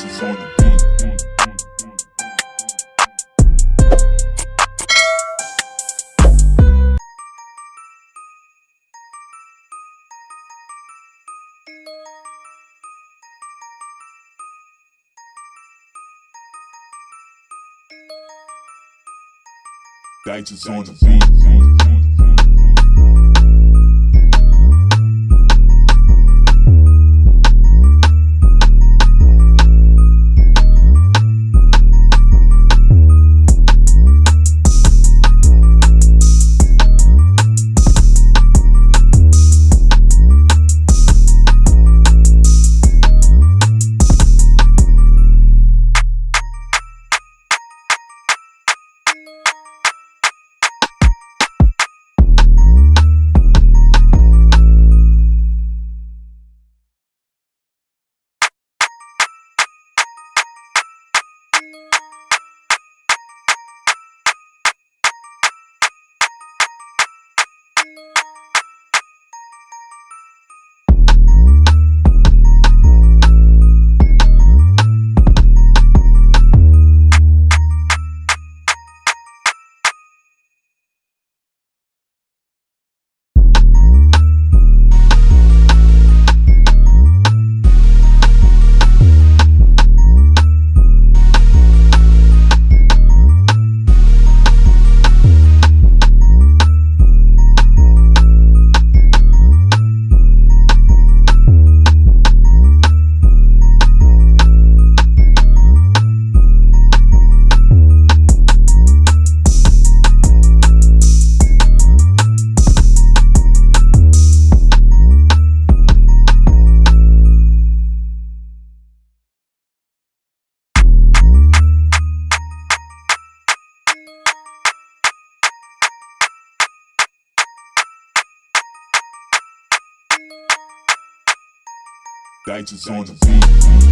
Dices on the beat. Dices on the beat. Dices on the beat.